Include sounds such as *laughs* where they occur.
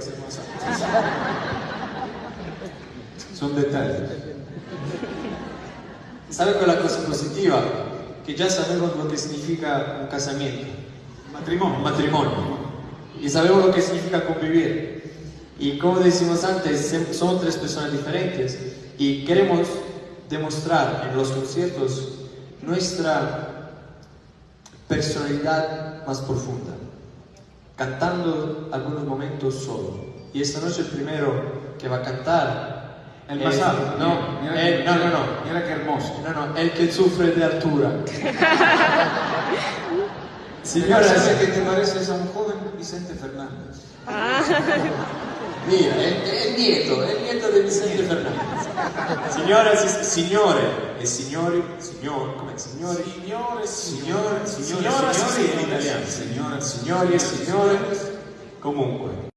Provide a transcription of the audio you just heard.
Santa. Son detalles. ¿Sabe cuál es la cosa positiva? Que ya sabemos lo que significa un casamiento, Matrimonio. matrimonio. Y sabemos lo que significa convivir. Y como decimos antes, somos tres personas diferentes y queremos demostrar en los conciertos nuestra personalidad más profunda, cantando algunos momentos solo. Y esta noche el primero que va a cantar El más alto. No, Mira él- que- no, no, no. Mira qué hermoso. No, no, el que sufre de altura. *laughs* Señora, Señoras, que te pareces a un joven Vicente Fernández. *laughs* mira, el, el nieto, el nieto de Vicente Fernández. Señoras y signore, e signori, signor, come signori, Signore, signore, signore, signores. italiano, Signora, signori e signore, comunque.